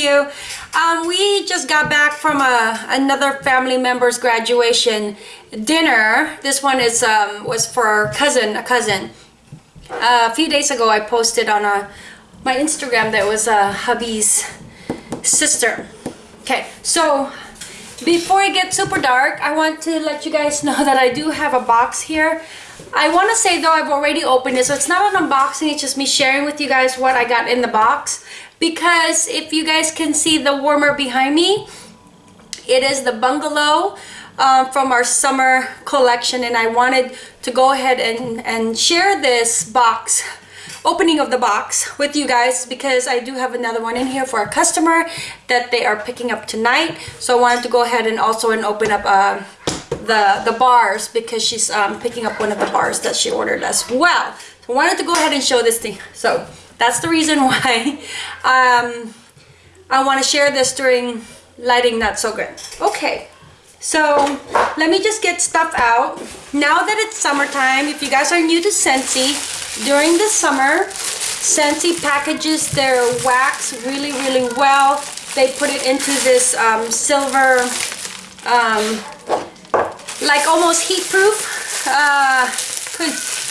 you? Um, we just got back from a, another family member's graduation dinner. This one is um, was for cousin, a cousin. Uh, a few days ago, I posted on a, my Instagram that was uh, hubby's sister. Okay, so before it gets super dark, I want to let you guys know that I do have a box here. I want to say though I've already opened it, so it's not an unboxing, it's just me sharing with you guys what I got in the box. Because if you guys can see the warmer behind me, it is the bungalow um, from our summer collection and I wanted to go ahead and, and share this box opening of the box with you guys because I do have another one in here for a customer that they are picking up tonight so I wanted to go ahead and also and open up uh, the the bars because she's um, picking up one of the bars that she ordered as well. So I wanted to go ahead and show this thing so that's the reason why um, I want to share this during lighting not so good. Okay so let me just get stuff out. Now that it's summertime if you guys are new to Scentsy during the summer Scentsy packages their wax really really well. They put it into this um, silver um, like almost heat proof uh,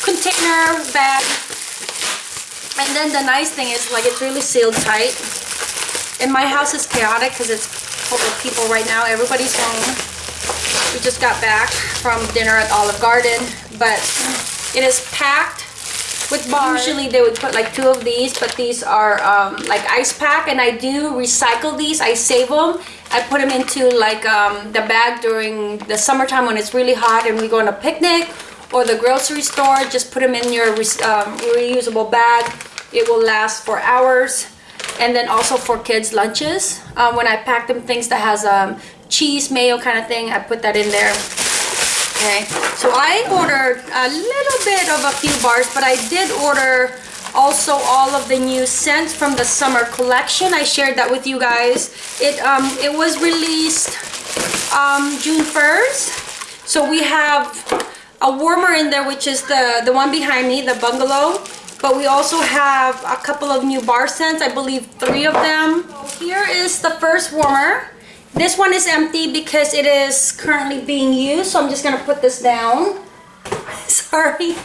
container bag and then the nice thing is like it's really sealed tight and my house is chaotic because it's full of people right now everybody's home we just got back from dinner at Olive Garden but it is packed with bars. Usually they would put like two of these, but these are um, like ice pack and I do recycle these. I save them. I put them into like um, the bag during the summertime when it's really hot and we go on a picnic or the grocery store. Just put them in your um, reusable bag. It will last for hours. And then also for kids lunches. Um, when I pack them things that has um, cheese, mayo kind of thing, I put that in there okay so I ordered a little bit of a few bars but I did order also all of the new scents from the summer collection I shared that with you guys. It um it was released um June 1st so we have a warmer in there which is the the one behind me the bungalow. But we also have a couple of new bar scents I believe three of them. Here is the first warmer. This one is empty because it is currently being used, so I'm just gonna put this down. Sorry.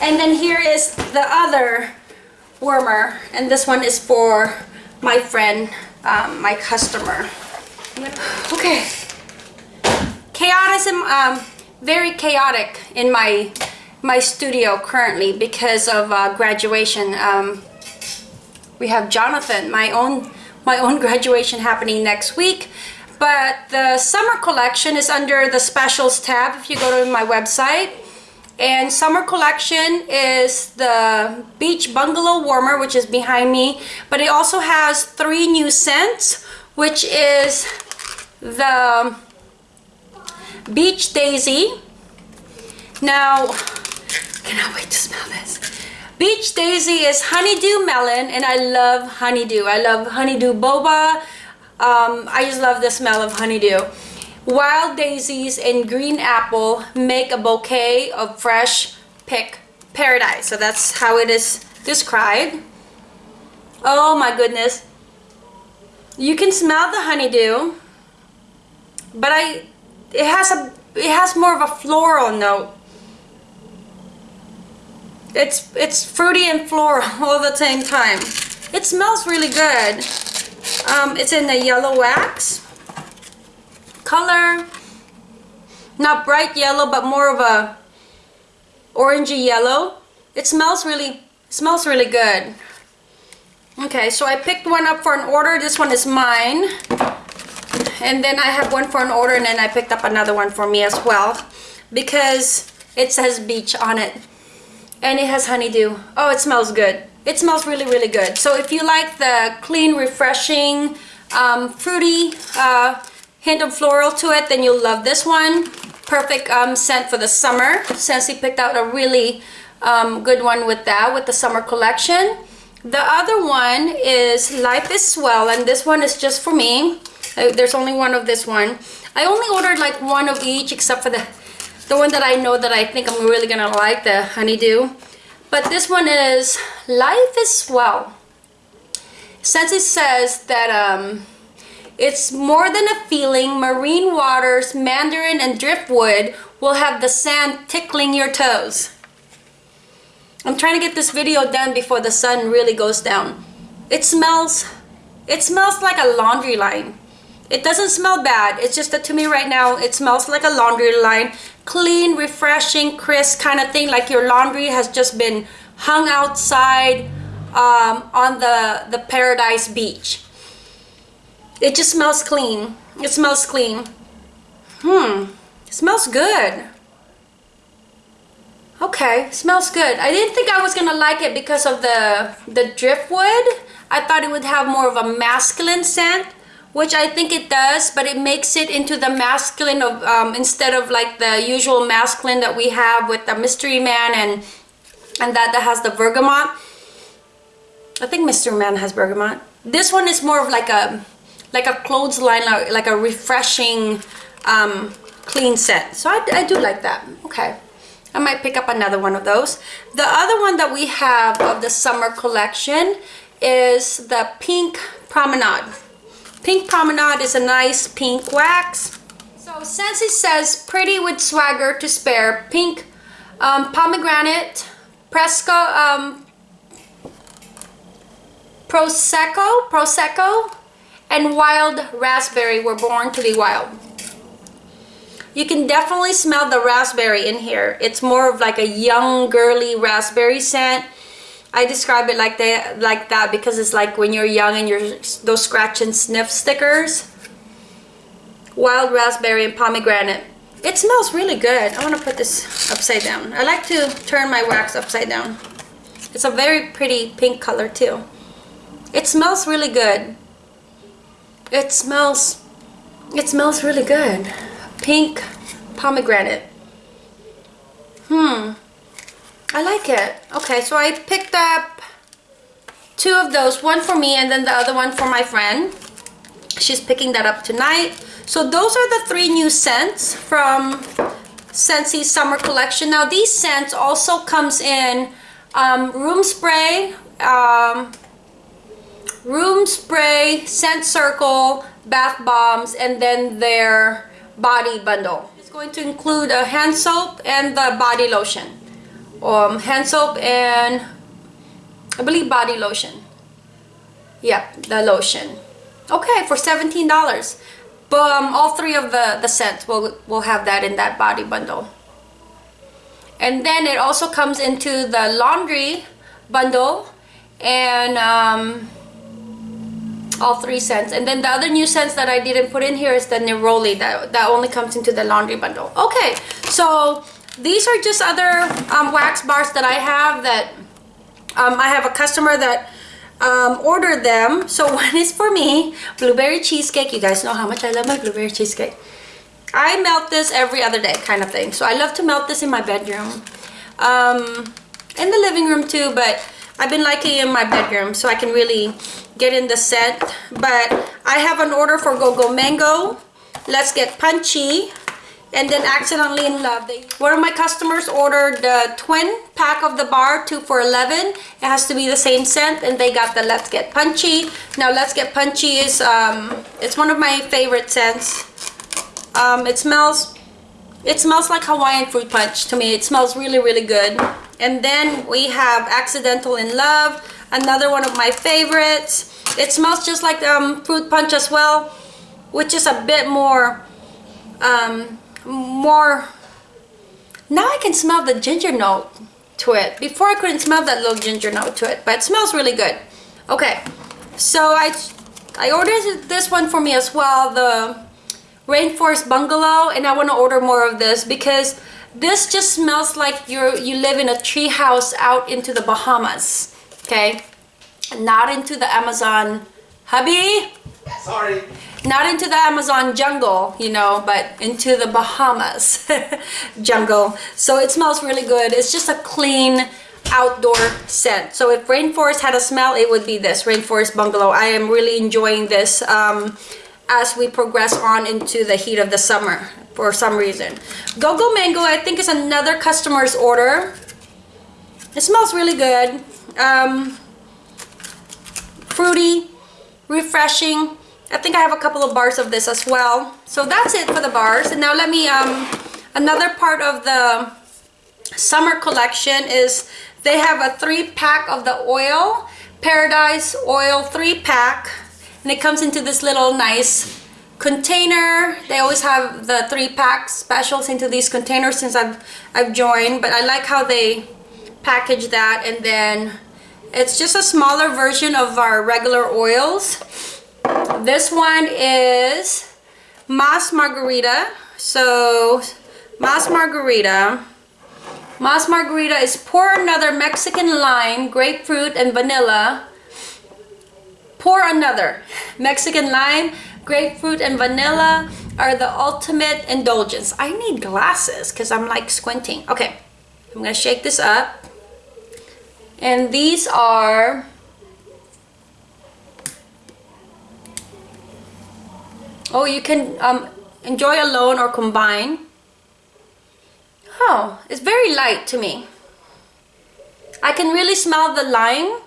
And then here is the other warmer, and this one is for my friend, um, my customer. Okay. Chaotic, um, very chaotic in my my studio currently because of uh, graduation. Um, we have Jonathan, my own my own graduation happening next week but the summer collection is under the specials tab if you go to my website and summer collection is the beach bungalow warmer which is behind me. But it also has three new scents which is the beach daisy. Now cannot wait to smell this. Beach daisy is honeydew melon and i love honeydew. I love honeydew boba. Um, I just love the smell of honeydew. Wild daisies and green apple make a bouquet of fresh pick paradise. So that's how it is described. Oh my goodness. You can smell the honeydew, but I it has a it has more of a floral note. It's it's fruity and floral all at the same time. It smells really good. Um, it's in the yellow wax color. Not bright yellow, but more of a orangey yellow. It smells really, smells really good. Okay, so I picked one up for an order. This one is mine. And then I have one for an order and then I picked up another one for me as well. Because it says beach on it. And it has honeydew. Oh, it smells good. It smells really, really good. So if you like the clean, refreshing, um, fruity uh, hint of floral to it, then you'll love this one. Perfect um, scent for the summer. Scentsy picked out a really um, good one with that, with the summer collection. The other one is Life is Swell, and this one is just for me. Uh, there's only one of this one. I only ordered like one of each except for the, the one that I know that I think I'm really gonna like, the honeydew. But this one is Life is Swell. Scentsy says that um, it's more than a feeling. Marine waters, mandarin, and driftwood will have the sand tickling your toes. I'm trying to get this video done before the sun really goes down. It smells, it smells like a laundry line. It doesn't smell bad. It's just that to me right now, it smells like a laundry line. Clean, refreshing, crisp kind of thing. Like your laundry has just been hung outside um, on the, the Paradise Beach. It just smells clean. It smells clean. Hmm. It smells good. Okay, smells good. I didn't think I was gonna like it because of the the driftwood. I thought it would have more of a masculine scent, which I think it does, but it makes it into the masculine of um, instead of like the usual masculine that we have with the mystery man and and that that has the bergamot. I think Mystery Man has bergamot. This one is more of like a like a clothesline, like a refreshing, um, clean scent. So I, I do like that. Okay. I might pick up another one of those. The other one that we have of the summer collection is the Pink Promenade. Pink Promenade is a nice pink wax. So since it says pretty with swagger to spare. Pink um, pomegranate, Presco, um, Prosecco, Prosecco, and wild raspberry were born to be wild. You can definitely smell the raspberry in here. It's more of like a young girly raspberry scent. I describe it like that, like that because it's like when you're young and you're those scratch and sniff stickers. Wild raspberry and pomegranate. It smells really good. I want to put this upside down. I like to turn my wax upside down. It's a very pretty pink color too. It smells really good. It smells, it smells really good. Pink pomegranate. Hmm. I like it. Okay, so I picked up two of those. One for me and then the other one for my friend. She's picking that up tonight. So those are the three new scents from Scentsy's summer collection. Now these scents also comes in um, room spray, um, room spray, scent circle, bath bombs, and then their body bundle. It's going to include a hand soap and the body lotion. Um, hand soap and I believe body lotion. Yep, the lotion. Okay, for $17. But um, all three of the, the scents will will have that in that body bundle. And then it also comes into the laundry bundle and um, all three scents. And then the other new scents that I didn't put in here is the Neroli that, that only comes into the laundry bundle. Okay so these are just other um, wax bars that I have that um, I have a customer that um, ordered them. So one is for me blueberry cheesecake. You guys know how much I love my blueberry cheesecake. I melt this every other day kind of thing. So I love to melt this in my bedroom um, in the living room too but I've been liking it in my bedroom so I can really get in the scent but I have an order for Go-Go Mango. Let's get punchy and then accidentally in love. They, one of my customers ordered the twin pack of the bar two for 11 it has to be the same scent and they got the let's get punchy. Now let's get punchy is um it's one of my favorite scents. Um it smells it smells like hawaiian fruit punch to me. It smells really really good and then we have accidental in love another one of my favorites. It smells just like um, fruit punch as well which is a bit more um, more now I can smell the ginger note to it. Before I couldn't smell that little ginger note to it but it smells really good. Okay so I I ordered this one for me as well the rainforest bungalow and I want to order more of this because this just smells like you're you live in a tree house out into the Bahamas okay? Not into the Amazon hubby? Sorry. Not into the Amazon jungle you know but into the Bahamas jungle. So it smells really good. It's just a clean outdoor scent. So if rainforest had a smell it would be this rainforest bungalow. I am really enjoying this um, as we progress on into the heat of the summer for some reason Go-Go Mango I think is another customer's order it smells really good um, fruity refreshing. I think I have a couple of bars of this as well. So that's it for the bars. And now let me, um, another part of the summer collection is they have a three pack of the oil, Paradise Oil three pack. And it comes into this little nice container. They always have the three pack specials into these containers since I've, I've joined. But I like how they package that and then it's just a smaller version of our regular oils. This one is Mas Margarita. So Mas Margarita. Mas Margarita is pour another Mexican lime, grapefruit, and vanilla. Pour another. Mexican lime, grapefruit, and vanilla are the ultimate indulgence. I need glasses because I'm like squinting. Okay, I'm gonna shake this up. And these are Oh, you can um, enjoy alone or combine. Oh, it's very light to me. I can really smell the lime,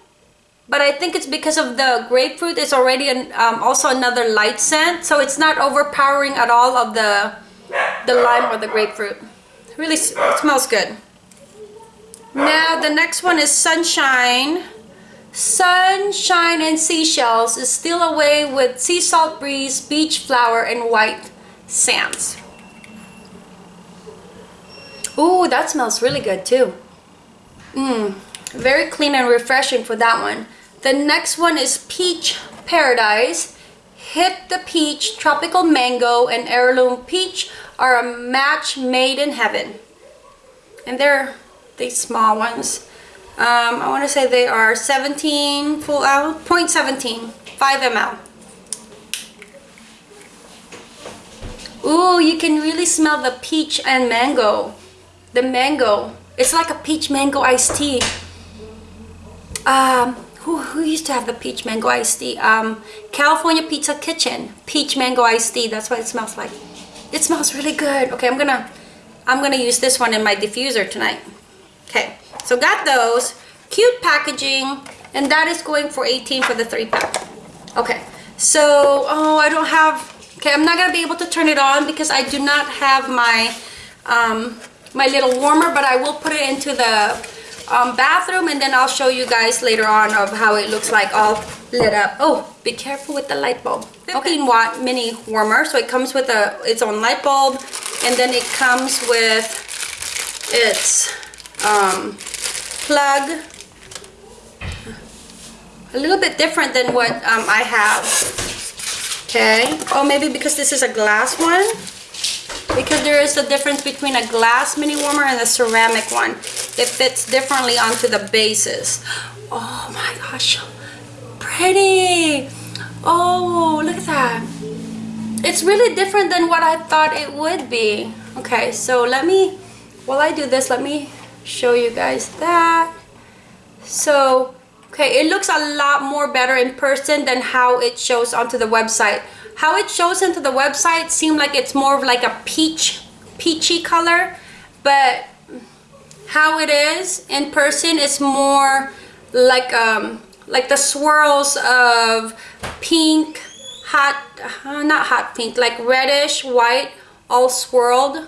but I think it's because of the grapefruit. It's already an, um, also another light scent, so it's not overpowering at all of the the lime or the grapefruit. Really, smells good. Now the next one is Sunshine. Sunshine and Seashells is still away with sea salt breeze, beach flower, and white sands. Ooh, that smells really good too. Mmm, very clean and refreshing for that one. The next one is Peach Paradise. Hit the Peach, Tropical Mango, and Heirloom Peach are a match made in heaven. And they're these small ones. Um, I want to say they are 17 full out, 0.17, 5 ml. Ooh, you can really smell the peach and mango. The mango. It's like a peach mango iced tea. Um, who, used to have the peach mango iced tea? Um, California Pizza Kitchen. Peach mango iced tea. That's what it smells like. It smells really good. Okay, I'm gonna I'm gonna use this one in my diffuser tonight. Okay, so got those. Cute packaging. And that is going for 18 for the three pack. Okay, so, oh, I don't have, okay, I'm not gonna be able to turn it on because I do not have my, um, my little warmer, but I will put it into the um, bathroom and then I'll show you guys later on of how it looks like all lit up. Oh, be careful with the light bulb. 15 watt mini warmer. So it comes with a its own light bulb and then it comes with its um, plug. A little bit different than what um, I have. Okay. Oh, maybe because this is a glass one. Because there is a difference between a glass mini warmer and a ceramic one. It fits differently onto the bases. Oh my gosh. Pretty. Oh, look at that. It's really different than what I thought it would be. Okay, so let me, while I do this, let me show you guys that. So, okay, it looks a lot more better in person than how it shows onto the website. How it shows into the website seemed like it's more of like a peach, peachy color, but how it is in person is more like um like the swirls of pink hot uh, not hot pink like reddish white all swirled.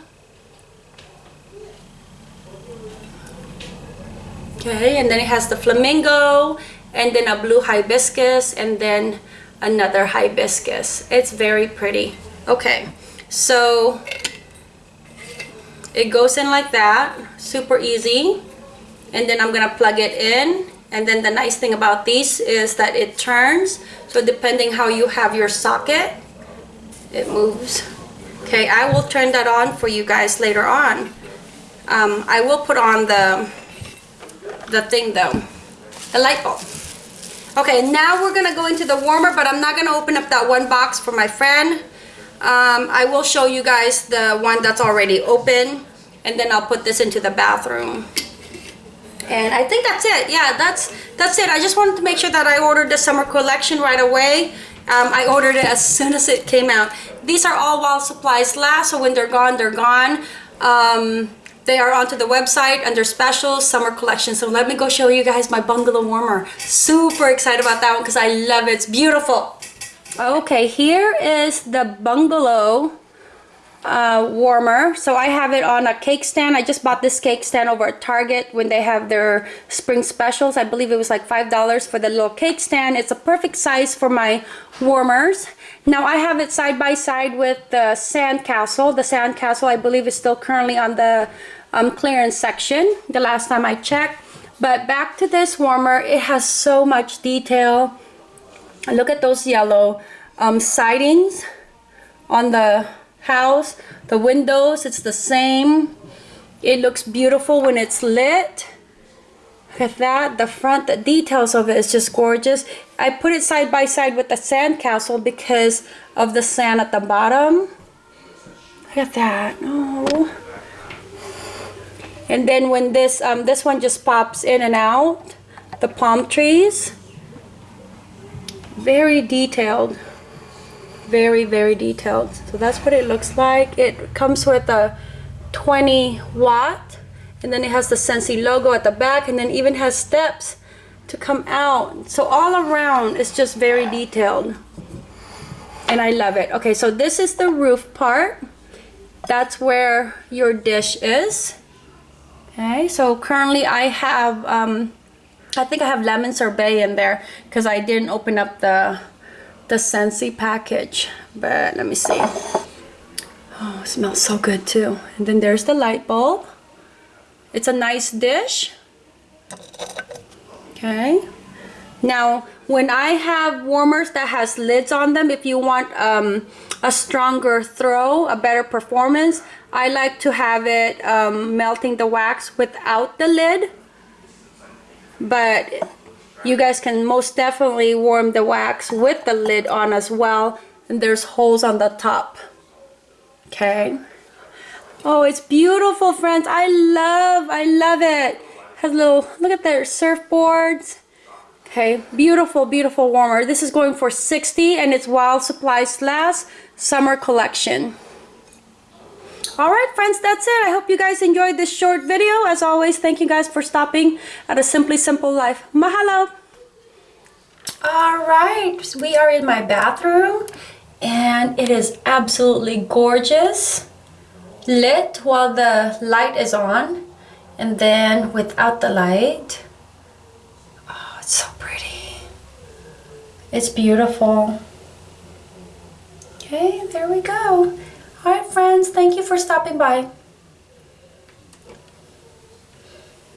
Okay and then it has the flamingo and then a blue hibiscus and then another hibiscus. It's very pretty. Okay so it goes in like that super easy. And then I'm gonna plug it in. And then the nice thing about these is that it turns. So depending how you have your socket it moves. Okay I will turn that on for you guys later on. Um, I will put on the the thing though the light bulb. Okay now we're gonna go into the warmer but I'm not gonna open up that one box for my friend um, I will show you guys the one that's already open and then I'll put this into the bathroom. And I think that's it. Yeah that's that's it. I just wanted to make sure that I ordered the summer collection right away. Um, I ordered it as soon as it came out. These are all while supplies last so when they're gone they're gone. Um, they are onto the website under specials summer collection. So let me go show you guys my bungalow warmer. Super excited about that one because I love it. It's beautiful Okay, here is the bungalow uh, warmer. So I have it on a cake stand. I just bought this cake stand over at Target when they have their spring specials. I believe it was like $5 for the little cake stand. It's a perfect size for my warmers. Now I have it side by side with the sandcastle. The sandcastle I believe is still currently on the um, clearance section the last time I checked. But back to this warmer, it has so much detail. Look at those yellow um, sidings on the house. The windows, it's the same. It looks beautiful when it's lit. Look at that. The front, the details of it is just gorgeous. I put it side by side with the sandcastle because of the sand at the bottom. Look at that. Oh. And then when this, um, this one just pops in and out, the palm trees. Very detailed. Very very detailed. So that's what it looks like. It comes with a 20 watt and then it has the Scentsy logo at the back and then even has steps to come out. So all around it's just very detailed. And I love it. Okay so this is the roof part. That's where your dish is. Okay so currently I have um, I think I have lemon sorbet in there because I didn't open up the the Scentsy package. But let me see. Oh, it smells so good too. And then there's the light bulb. It's a nice dish. Okay. Now, when I have warmers that has lids on them, if you want um, a stronger throw, a better performance, I like to have it um, melting the wax without the lid. But you guys can most definitely warm the wax with the lid on as well. And there's holes on the top. Okay. Oh, it's beautiful, friends. I love, I love it. Has little, look at their surfboards. Okay, beautiful, beautiful warmer. This is going for 60 and it's while supplies last summer collection. Alright friends, that's it. I hope you guys enjoyed this short video. As always, thank you guys for stopping at A Simply Simple Life. Mahalo! Alright, we are in my bathroom and it is absolutely gorgeous. Lit while the light is on and then without the light. Oh, it's so pretty. It's beautiful. Okay, there we go. Alright friends, thank you for stopping by.